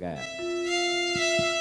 Hãy